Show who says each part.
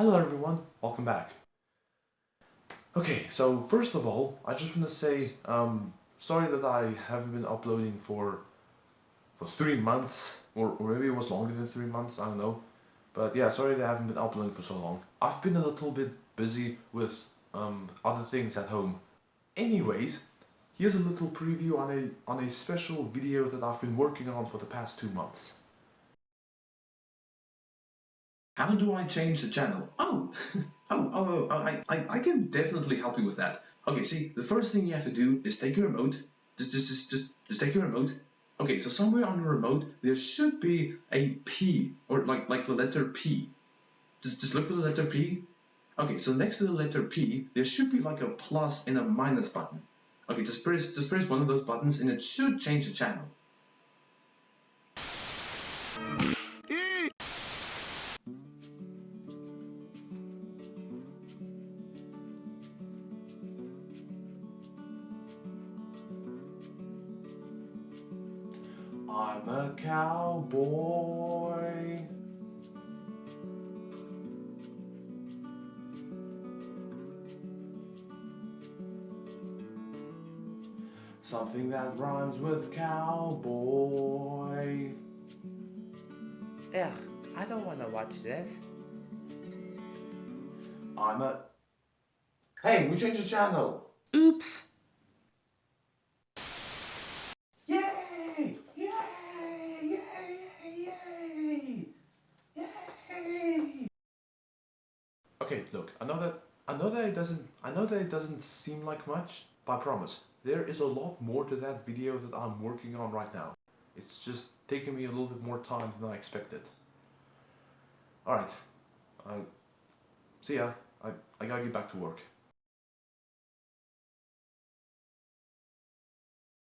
Speaker 1: Hello everyone, welcome back. Okay, so first of all, I just want to say, um, sorry that I haven't been uploading for for three months, or, or maybe it was longer than three months, I don't know. But yeah, sorry that I haven't been uploading for so long. I've been a little bit busy with um, other things at home. Anyways, here's a little preview on a, on a special video that I've been working on for the past two months.
Speaker 2: How do I change the channel? Oh, oh, oh, oh I, I, I can definitely help you with that. Okay, see, the first thing you have to do is take your remote. Just, just, just, just, just take your remote. Okay, so somewhere on your remote, there should be a P, or like, like the letter P. Just, just look for the letter P. Okay, so next to the letter P, there should be like a plus and a minus button. Okay, just press, just press one of those buttons and it should change the channel.
Speaker 1: I'm a cowboy. Something that rhymes with cowboy.
Speaker 3: Ugh, I don't want to watch this.
Speaker 1: I'm a. Hey, we changed the channel.
Speaker 3: Oops.
Speaker 1: Okay, look. I know that I know that it doesn't I know that it doesn't seem like much, but I promise there is a lot more to that video that I'm working on right now. It's just taking me a little bit more time than I expected. Alright. Uh, see ya. I, I gotta get back to work.